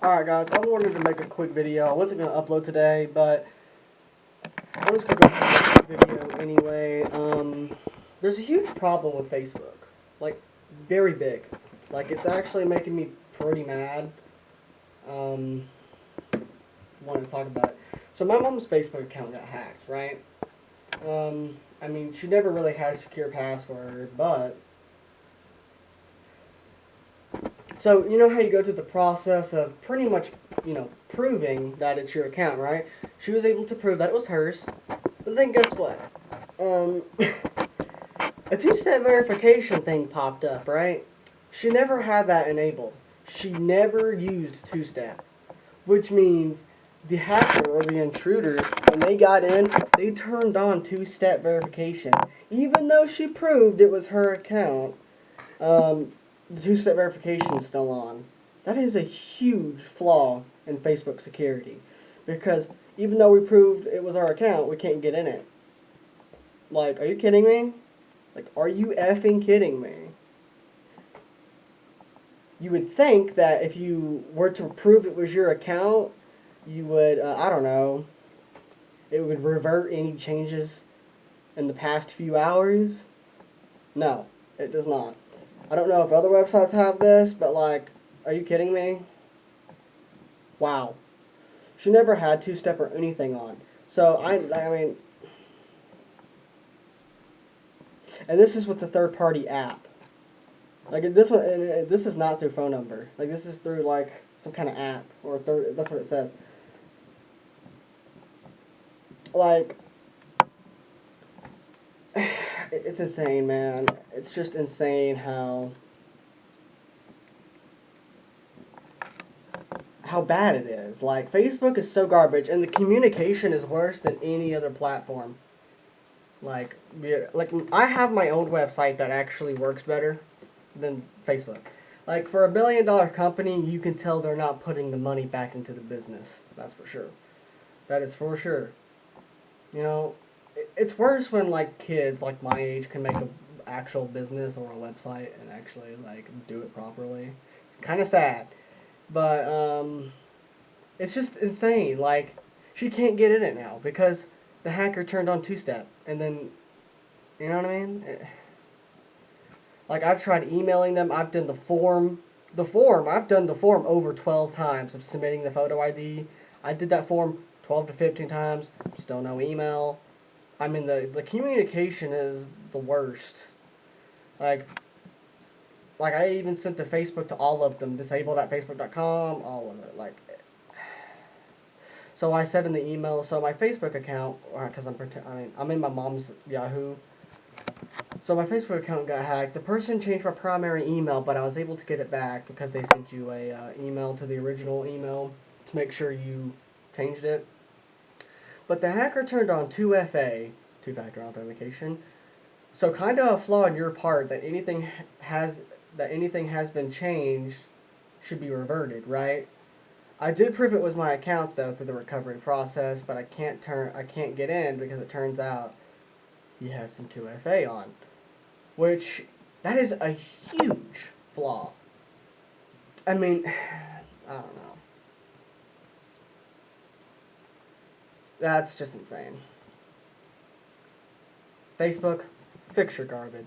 Alright guys, I wanted to make a quick video. I wasn't going to upload today, but I'm just going to go through this video anyway. Um, there's a huge problem with Facebook. Like, very big. Like, it's actually making me pretty mad. Um, wanted to talk about it. So my mom's Facebook account got hacked, right? Um, I mean, she never really had a secure password, but So, you know how you go through the process of pretty much, you know, proving that it's your account, right? She was able to prove that it was hers. But then guess what? Um, a two-step verification thing popped up, right? She never had that enabled. She never used two-step. Which means the hacker or the intruder, when they got in, they turned on two-step verification. Even though she proved it was her account, um, the two-step verification is still on. That is a huge flaw in Facebook security. Because even though we proved it was our account, we can't get in it. Like, are you kidding me? Like, are you effing kidding me? You would think that if you were to prove it was your account, you would, uh, I don't know, it would revert any changes in the past few hours. No, it does not. I don't know if other websites have this, but like, are you kidding me? Wow. She never had two-step or anything on. So, I, I mean, and this is with the third-party app. Like, this one, this is not through phone number. Like, this is through, like, some kind of app, or third, that's what it says. Like, it's insane, man. It's just insane how how bad it is. Like Facebook is so garbage, and the communication is worse than any other platform. Like, like I have my own website that actually works better than Facebook. Like for a billion dollar company, you can tell they're not putting the money back into the business. That's for sure. That is for sure. You know, it's worse when like kids like my age can make an actual business or a website and actually like do it properly. It's kind of sad, but um, it's just insane. Like she can't get in it now because the hacker turned on two-step, and then you know what I mean. It, like I've tried emailing them. I've done the form. The form, I've done the form over 12 times of submitting the photo ID. I did that form 12 to 15 times. Still no email. I mean, the, the communication is the worst. Like, like I even sent to Facebook to all of them, disabled at facebook.com, all of it. Like, so I said in the email, so my Facebook account, because I'm I mean, I'm in my mom's Yahoo. So my Facebook account got hacked. The person changed my primary email, but I was able to get it back because they sent you a uh, email to the original email to make sure you changed it. But the hacker turned on 2FA, two-factor authentication. So kind of a flaw on your part that anything has that anything has been changed should be reverted, right? I did prove it was my account though through the recovery process, but I can't turn I can't get in because it turns out he has some 2FA on. Which that is a huge flaw. I mean, I don't know. That's just insane. Facebook, fix your garbage.